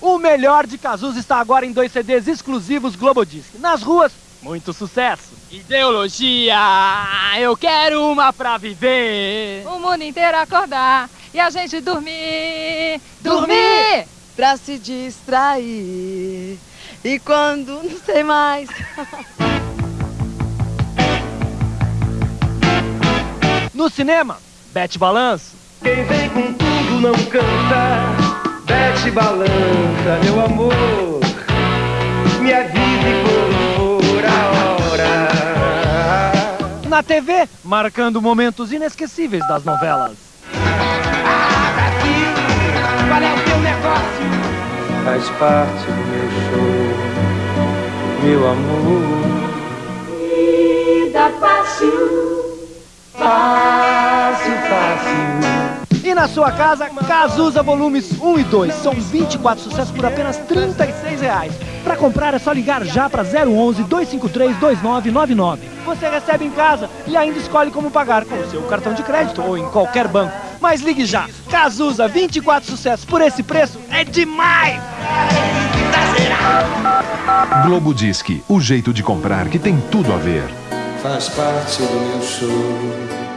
O melhor de Cazuza está agora em dois CDs exclusivos Globodisc. Nas ruas, muito sucesso. Ideologia, eu quero uma pra viver. O mundo inteiro acordar e a gente dormir. Dormir! Pra se distrair. E quando não sei mais. No cinema, Bete Balanço. Quem vem com tudo não canta. Bete balança, meu amor. Me avise quando for a hora. Na TV, marcando momentos inesquecíveis das novelas. Ah, Brasil, qual é o teu negócio? Faz parte do meu show, meu amor. Vida fácil, E na sua casa, Cazuza Volumes 1 e 2. São 24 sucessos por apenas 36 reais. Para comprar é só ligar já para 011 253 2999. Você recebe em casa e ainda escolhe como pagar com o seu cartão de crédito ou em qualquer banco. Mas ligue já. Cazuza 24 sucessos por esse preço é demais! Globo Disque, o jeito de comprar que tem tudo a ver. Faz parte do meu show,